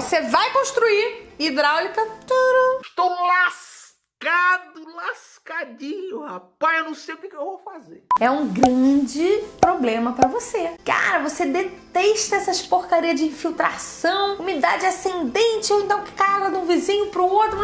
você vai construir hidráulica. Turum. Estou lascado, lascadinho, rapaz. Eu não sei o que, que eu vou fazer. É um grande problema pra você. Cara, você detesta essas porcaria de infiltração, umidade ascendente, ou então caga de um vizinho pro outro.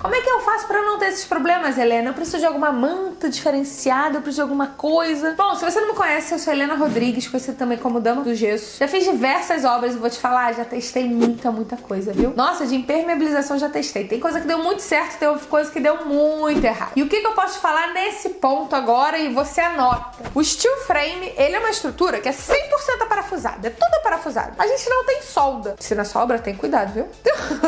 Como é que eu faço pra não ter esses problemas, Helena? Eu preciso de alguma manta diferenciada, eu preciso de alguma coisa. Bom, se você não me conhece, eu sou Helena Rodrigues, conhecida também como Dama do Gesso. Já fiz diversas obras vou te falar, já testei muita, muita coisa, viu? Nossa, de impermeabilização já testei. Tem coisa que deu muito certo, tem coisa que deu muito errado. E o que, que eu posso te falar nesse ponto agora e você anota? O steel frame, ele é uma estrutura que é 100% parafusada, é A gente não tem solda. Se na sua obra tem cuidado, viu?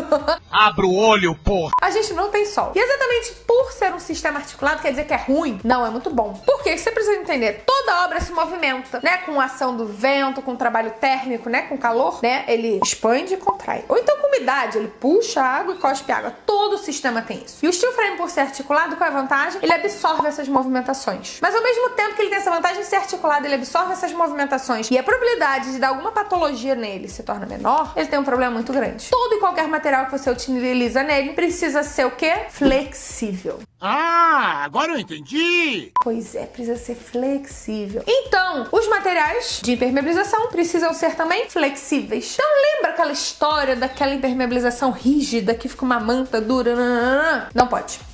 Abra o olho, porra. A gente não tem solda. E exatamente por ser um sistema articulado, quer dizer que é ruim? Não, é muito bom. Por quê? Você precisa entender, toda obra se movimenta, né? Com a ação do vento, com o trabalho térmico, né? Com calor, né? Ele expande e contrai. Ou então com umidade, ele puxa água e cospe água. Todo o sistema tem isso. E o steel frame, por ser articulado, qual é a vantagem? Ele absorve essas movimentações. Mas ao mesmo tempo que ele tem essa vantagem de ser articulado, ele absorve essas movimentações e a probabilidade de dar alguma patologia nele se torna menor, ele tem um problema muito grande. Todo e qualquer material que você utiliza nele precisa ser o quê? Flexível. Ah, agora eu entendi. Pois é, precisa ser flexível. Então, os materiais de impermeabilização precisam ser também flexíveis. Então lembra aquela história daquela impermeabilização rígida que fica uma manta dura? Não pode.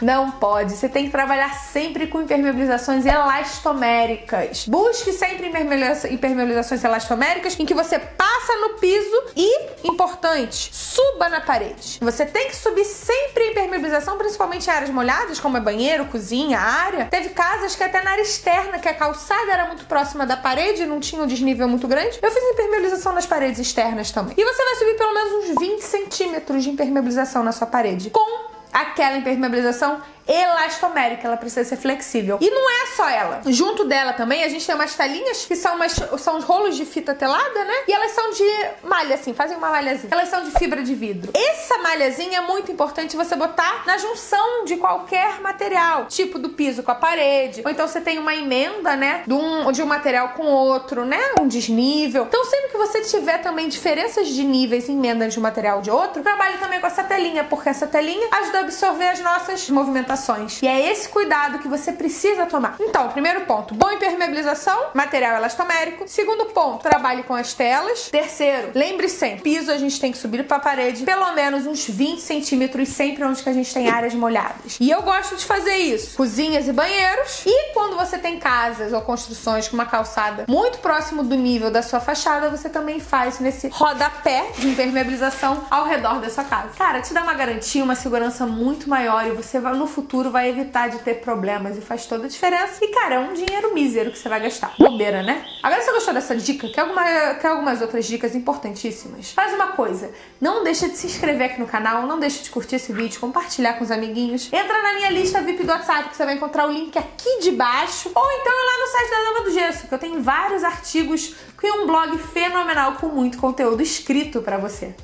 Não pode. Você tem que trabalhar sempre com impermeabilizações elastoméricas. Busque sempre impermeabilizações elastoméricas em que você passa no piso e, importante, suba na parede. Você tem que subir sempre a impermeabilização, principalmente em áreas molhadas, como é banheiro, cozinha, área. Teve casas que até na área externa, que a calçada era muito próxima da parede, não tinha um desnível muito grande. Eu fiz impermeabilização nas paredes externas também. E você vai subir pelo menos uns 20 centímetros de impermeabilização na sua parede. Com aquela impermeabilização elastomérica, ela precisa ser flexível. E não é só ela. Junto dela também a gente tem umas telinhas que são, umas, são os rolos de fita telada, né? E elas são de malha, assim, fazem uma malhazinha. Elas são de fibra de vidro. Essa malhazinha é muito importante você botar na junção de qualquer material, tipo do piso com a parede, ou então você tem uma emenda, né, de um, de um material com outro, né, um desnível. Então sempre que você tiver também diferenças de níveis em emendas de um material de outro, trabalhe também com essa telinha, porque essa telinha ajuda a absorver as nossas movimentações e é esse cuidado que você precisa tomar. Então, primeiro ponto, boa impermeabilização, material elastomérico. Segundo ponto, trabalhe com as telas. Terceiro, lembre sempre, piso a gente tem que subir para a parede pelo menos uns 20 centímetros sempre onde que a gente tem áreas molhadas. E eu gosto de fazer isso. Cozinhas e banheiros. E quando você tem casas ou construções com uma calçada muito próximo do nível da sua fachada, você também faz nesse rodapé de impermeabilização ao redor da sua casa. Cara, te dá uma garantia, uma segurança muito maior e você no futuro vai evitar de ter problemas e faz toda a diferença. E, cara, é um dinheiro mísero que você vai gastar. Bobeira, né? Agora, se você gostou dessa dica, quer, alguma, quer algumas outras dicas importantíssimas? Faz uma coisa, não deixa de se inscrever aqui no canal, não deixa de curtir esse vídeo, compartilhar com os amiguinhos. Entra na minha lista VIP do WhatsApp, que você vai encontrar o link aqui de baixo. Ou então é lá no site da Dama do Gesso, que eu tenho vários artigos e um blog fenomenal com muito conteúdo escrito para você.